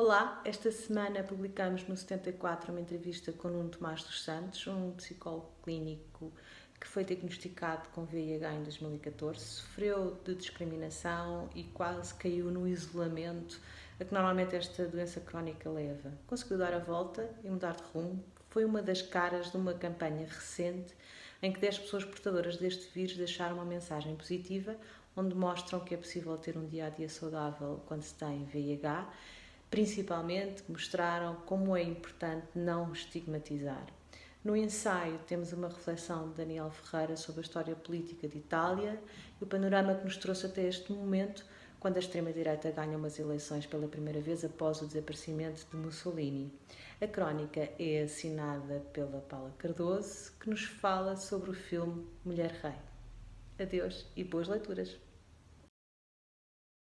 Olá, esta semana publicamos no 74 uma entrevista com Nuno Tomás dos Santos, um psicólogo clínico que foi diagnosticado com VIH em 2014, sofreu de discriminação e quase caiu no isolamento a que normalmente esta doença crónica leva. Conseguiu dar a volta e mudar de rumo. Foi uma das caras de uma campanha recente em que 10 pessoas portadoras deste vírus deixaram uma mensagem positiva, onde mostram que é possível ter um dia a dia saudável quando se tem VIH Principalmente mostraram como é importante não estigmatizar. No ensaio temos uma reflexão de Daniel Ferreira sobre a história política de Itália e o panorama que nos trouxe até este momento, quando a extrema-direita ganha umas eleições pela primeira vez após o desaparecimento de Mussolini. A crónica é assinada pela Paula Cardoso, que nos fala sobre o filme Mulher Rei. Adeus e boas leituras!